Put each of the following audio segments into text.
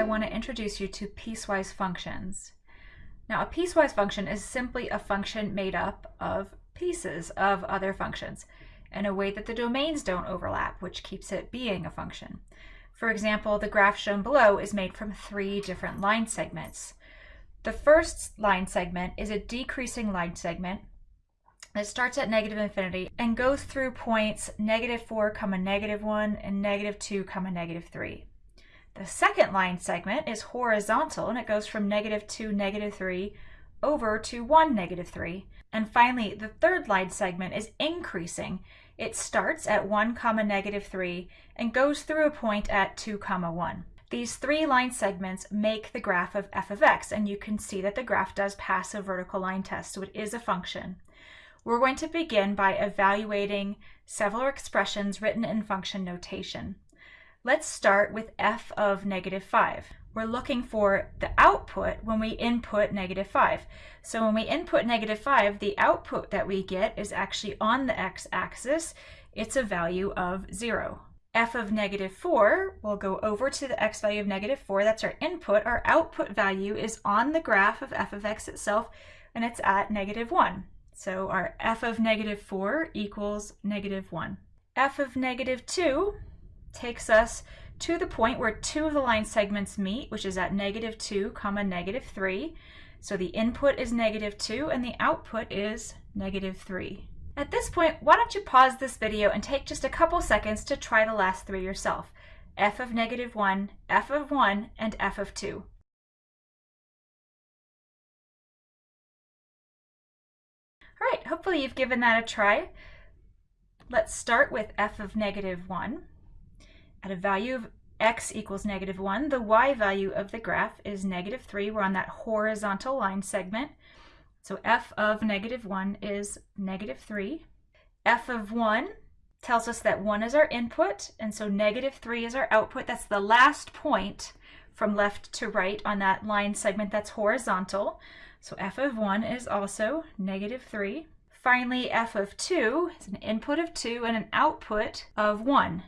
I want to introduce you to piecewise functions. Now, a piecewise function is simply a function made up of pieces of other functions in a way that the domains don't overlap, which keeps it being a function. For example, the graph shown below is made from three different line segments. The first line segment is a decreasing line segment it starts at negative infinity and goes through points negative 4 comma negative 1 and negative 2 comma negative 3. The second line segment is horizontal and it goes from negative 2 negative 3 over to 1 negative 3. And finally, the third line segment is increasing. It starts at 1 comma negative 3 and goes through a point at 2 comma 1. These three line segments make the graph of f of x, and you can see that the graph does pass a vertical line test, so it is a function. We're going to begin by evaluating several expressions written in function notation. Let's start with f of negative 5. We're looking for the output when we input negative 5. So when we input negative 5, the output that we get is actually on the x-axis. It's a value of 0. f of negative 4 we'll go over to the x value of negative 4. That's our input. Our output value is on the graph of f of x itself, and it's at negative 1. So our f of negative 4 equals negative 1. f of negative 2 takes us to the point where two of the line segments meet, which is at negative 2 comma negative 3. So the input is negative 2 and the output is negative 3. At this point, why don't you pause this video and take just a couple seconds to try the last three yourself. f of negative 1, f of 1, and f of 2. All right, hopefully you've given that a try. Let's start with f of negative 1. At a value of x equals negative 1, the y value of the graph is negative 3. We're on that horizontal line segment. So f of negative 1 is negative 3. f of 1 tells us that 1 is our input, and so negative 3 is our output. That's the last point from left to right on that line segment that's horizontal. So f of 1 is also negative 3. Finally, f of 2 is an input of 2 and an output of 1.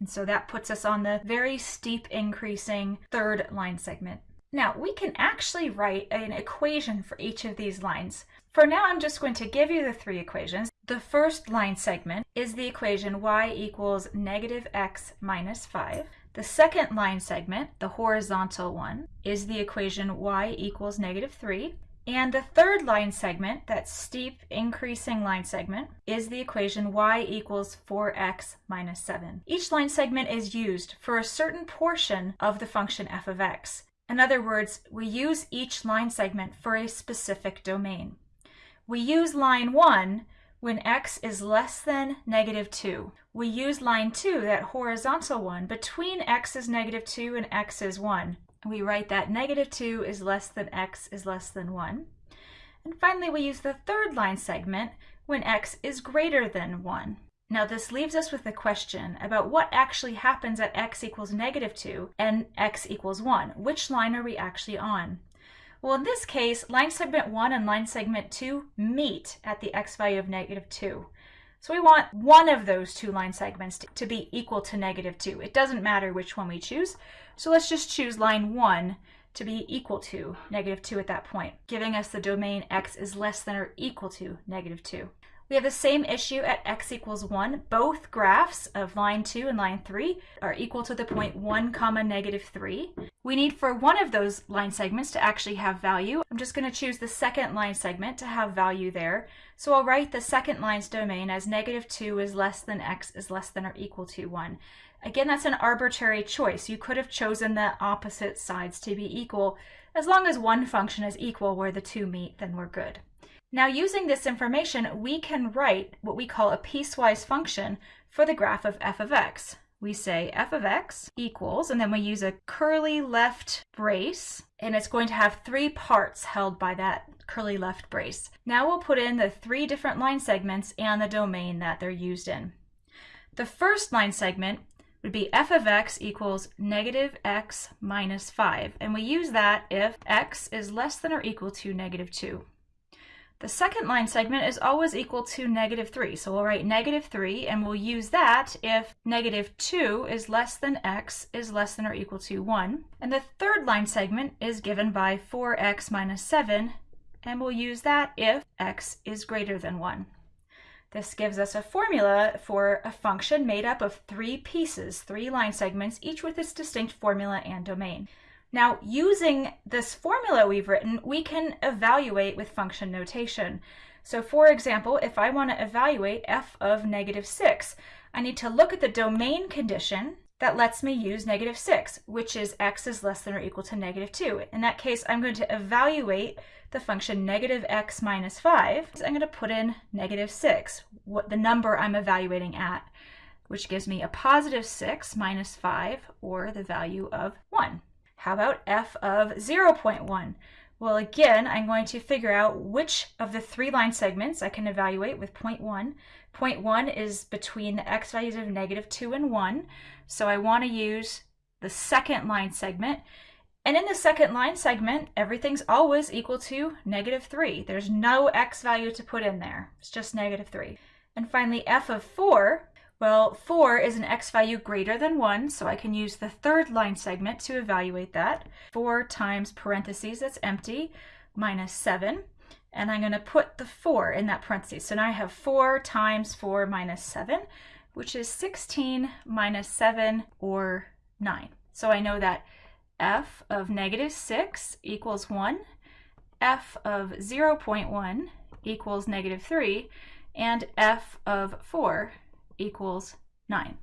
And so that puts us on the very steep increasing third line segment. Now, we can actually write an equation for each of these lines. For now, I'm just going to give you the three equations. The first line segment is the equation y equals negative x minus 5. The second line segment, the horizontal one, is the equation y equals negative 3. And the third line segment, that steep increasing line segment, is the equation y equals 4x minus 7. Each line segment is used for a certain portion of the function f of x. In other words, we use each line segment for a specific domain. We use line 1 when x is less than negative 2. We use line 2, that horizontal one, between x is negative 2 and x is 1. We write that negative 2 is less than x is less than 1. And finally, we use the third line segment when x is greater than 1. Now this leaves us with a question about what actually happens at x equals negative 2 and x equals 1. Which line are we actually on? Well, in this case, line segment 1 and line segment 2 meet at the x value of negative 2. So we want one of those two line segments to be equal to negative 2. It doesn't matter which one we choose. So let's just choose line 1 to be equal to negative 2 at that point, giving us the domain x is less than or equal to negative 2. We have the same issue at x equals 1. Both graphs of line 2 and line 3 are equal to the point 1 comma negative 3. We need for one of those line segments to actually have value. I'm just going to choose the second line segment to have value there. So I'll write the second line's domain as negative 2 is less than x is less than or equal to 1. Again, that's an arbitrary choice. You could have chosen the opposite sides to be equal. As long as one function is equal where the two meet, then we're good. Now using this information, we can write what we call a piecewise function for the graph of f of x. We say f of x equals, and then we use a curly left brace, and it's going to have three parts held by that curly left brace. Now we'll put in the three different line segments and the domain that they're used in. The first line segment would be f of x equals negative x minus 5, and we use that if x is less than or equal to negative 2. The second line segment is always equal to negative 3. So we'll write negative 3, and we'll use that if negative 2 is less than x is less than or equal to 1. And the third line segment is given by 4x minus 7, and we'll use that if x is greater than 1. This gives us a formula for a function made up of three pieces, three line segments, each with its distinct formula and domain. Now, using this formula we've written, we can evaluate with function notation. So for example, if I want to evaluate f of negative 6, I need to look at the domain condition that lets me use negative 6, which is x is less than or equal to negative 2. In that case, I'm going to evaluate the function negative x minus 5. So I'm going to put in negative 6, what the number I'm evaluating at, which gives me a positive 6 minus 5, or the value of 1. How about f of 0.1? Well, again, I'm going to figure out which of the three line segments I can evaluate with point 0.1. Point 0.1 is between the x values of negative 2 and 1, so I want to use the second line segment. And in the second line segment, everything's always equal to negative 3. There's no x value to put in there. It's just negative 3. And finally, f of 4 well, 4 is an x value greater than 1, so I can use the third line segment to evaluate that. 4 times parentheses, that's empty, minus 7. And I'm going to put the 4 in that parentheses. So now I have 4 times 4 minus 7, which is 16 minus 7, or 9. So I know that f of negative 6 equals 1, f of 0.1 equals negative 3, and f of 4 equals 9.